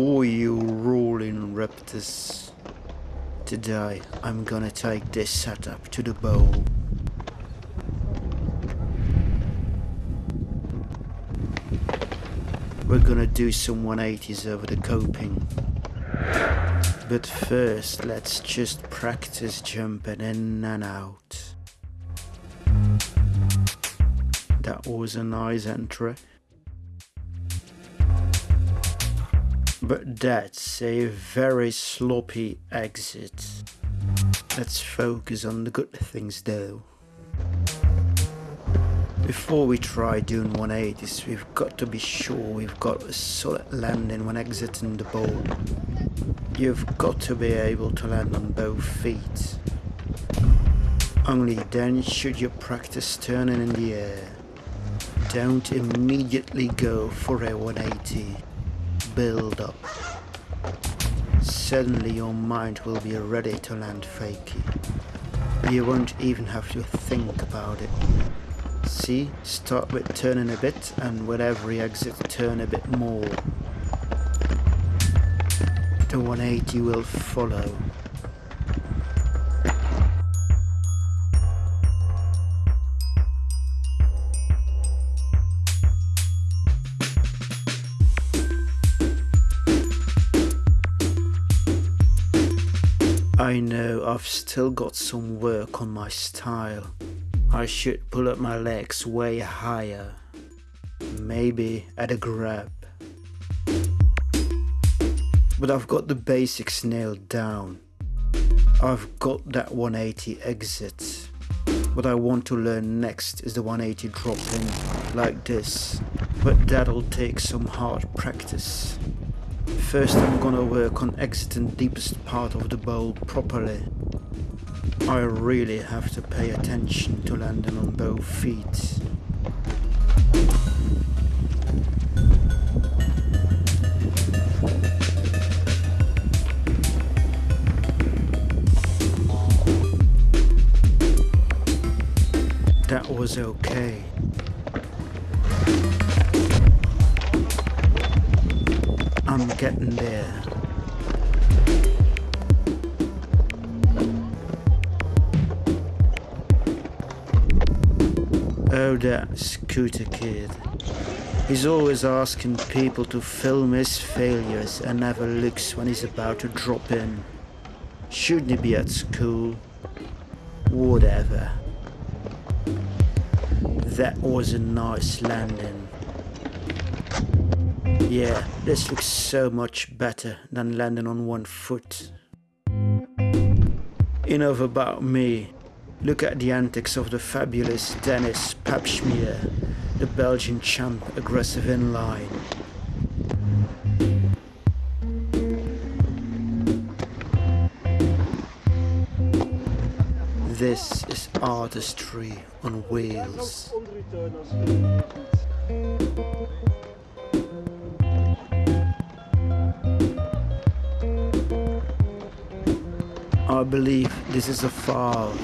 Oh, you rolling raptors. Today, I'm gonna take this setup to the bowl. We're gonna do some 180s over the coping. But first, let's just practice jumping in and out. That was a nice entry. But that's a very sloppy exit. Let's focus on the good things though. Before we try doing 180s, we've got to be sure we've got a solid landing when exiting the board. You've got to be able to land on both feet. Only then should you practice turning in the air. Don't immediately go for a 180. Build up. Suddenly your mind will be ready to land fakey. You won't even have to think about it. See, start with turning a bit and with every exit turn a bit more. The 180 will follow. I know I've still got some work on my style. I should pull up my legs way higher. Maybe at a grab. But I've got the basics nailed down. I've got that 180 exit. What I want to learn next is the 180 drop in, like this. But that'll take some hard practice. First I'm gonna work on exiting deepest part of the bowl properly. I really have to pay attention to landing on both feet. That was okay. I'm getting there. Oh, that scooter kid. He's always asking people to film his failures and never looks when he's about to drop in. Shouldn't he be at school? Whatever. That was a nice landing. Yeah, this looks so much better than landing on one foot. Enough about me. Look at the antics of the fabulous Dennis Papschmier, the Belgian champ aggressive inline. This is artistry on wheels. I believe this is a foul.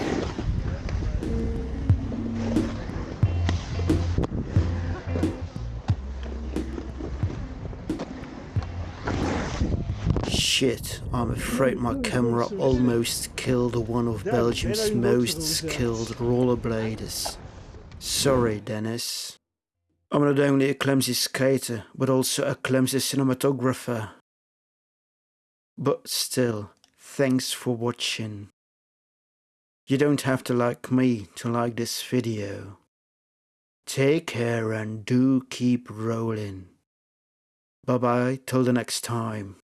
Shit, I'm afraid my camera almost killed one of Belgium's most skilled rollerbladers. Sorry, Dennis. I'm not only a clumsy skater, but also a clumsy cinematographer. But still, Thanks for watching. You don't have to like me to like this video. Take care and do keep rolling. Bye bye till the next time.